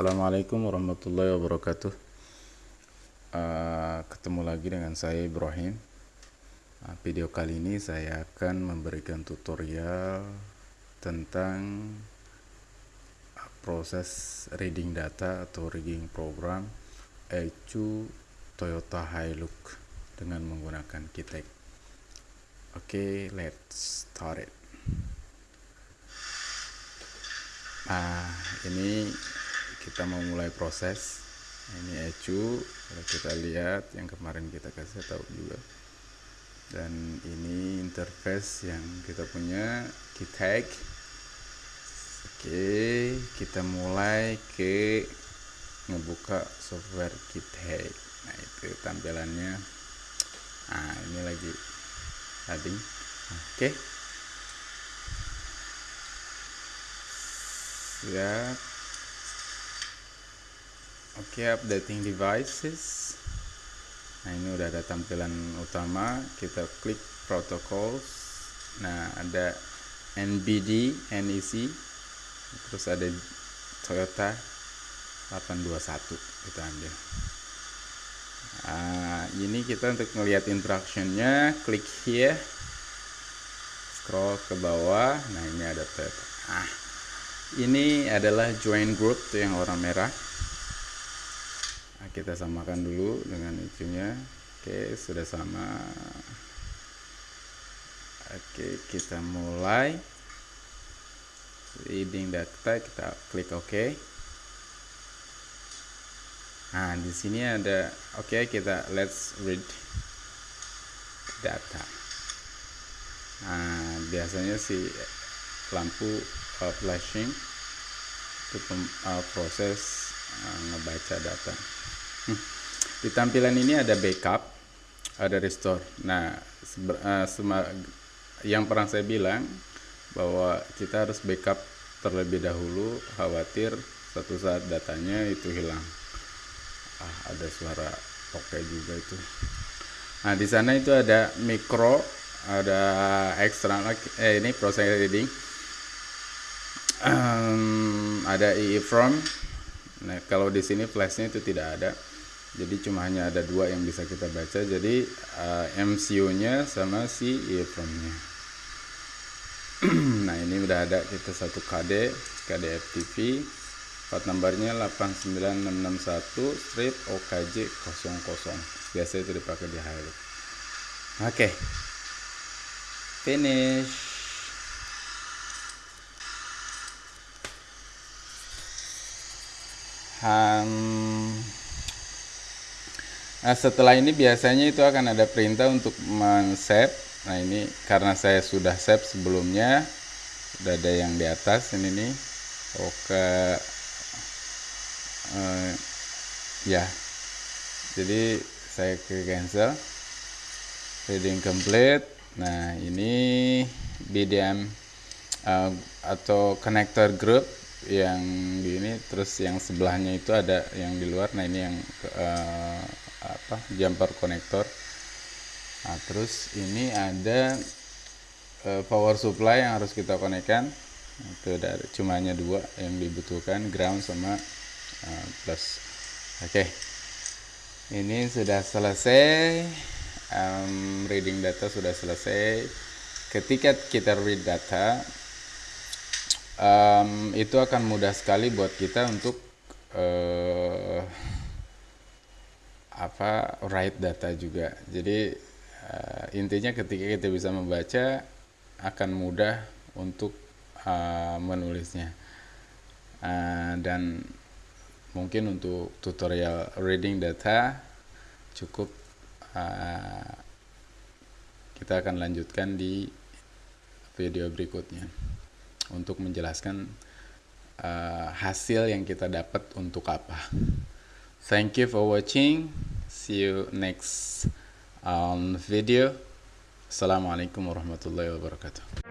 Assalamualaikum warahmatullahi wabarakatuh. Uh, Ketemu lagi dengan saya Ibrahim. Uh, Video kali ini saya akan memberikan tutorial Tentang uh, proses reading data atau rigging program ECU Toyota Hilux dengan menggunakan Kitek. Oke, okay, let's start it. Nah, ini kita mau mulai proses. Ini ecu kalau kita lihat yang kemarin kita kasih tahu juga. Dan ini interface yang kita punya tag oke kita mulai ke ngebuka software tag nah itu tampilannya. Nah ini lagi tadi. Oke. Siap Oke, okay, updating devices. Nah, ini udah ada tampilan utama. Kita klik protocols. Nah, ada NBD, NEC. Terus ada Toyota 821 kita ambil. Nah, ini kita untuk melihat instructionnya, klik here. Scroll ke bawah. Nah, ini ada Toyota. Ah, ini adalah join group tuh yang warna merah nah, kita samakan dulu dengan itunya oke sudah sama. Oke kita mulai. Reading data kita klik OK. Nah di sini ada oke okay, kita let's read data. Nah biasanya si lampu uh, flashing untuk uh, proses uh, ngebaca data di tampilan ini ada backup, ada restore. Nah, uh, yang pernah saya bilang bahwa kita harus backup terlebih dahulu, khawatir satu saat datanya itu hilang. Ah, ada suara oke juga itu. Nah, di sana itu ada mikro, ada extra eh ini proses reading. Um, ada EEPROM. Nah, kalau di sini flashnya itu tidak ada jadi cuma hanya ada dua yang bisa kita baca. Jadi uh, eh, MCU nya sama si EEPROM nya nah ini udah ada kita satu KD KD FTP part numbernya 89661 strip OKJ 00 biasa itu dipakai di Hilux oke. Okay. finish. Um, Nah, setelah ini biasanya itu akan ada perintah untuk men-save. Nah, ini karena saya sudah save sebelumnya, sudah ada yang di atas ini nih. Oke. Uh, ya. Jadi saya ke cancel. Reading complete. Nah, ini BDM uh, atau connector group yang di ini terus yang sebelahnya itu ada yang di luar nah ini yang uh, apa jumper konektor nah terus ini ada uh, power supply yang harus kita konekkan itu dari cumanya dua yang dibutuhkan ground sama uh, plus. Oke. Okay. ini sudah selesai. Um, reading data sudah selesai. Ketika kita read data um, itu akan mudah sekali buat kita untuk uh, apa write data juga. Jadi uh, intinya ketika kita bisa membaca akan mudah untuk uh, menulisnya. Uh, dan mungkin untuk tutorial reading data cukup uh, kita akan lanjutkan di video berikutnya untuk menjelaskan uh, hasil yang kita dapat untuk apa. Thank you for watching. See you next um, video. Assalamualaikum warahmatullahi wabarakatuh.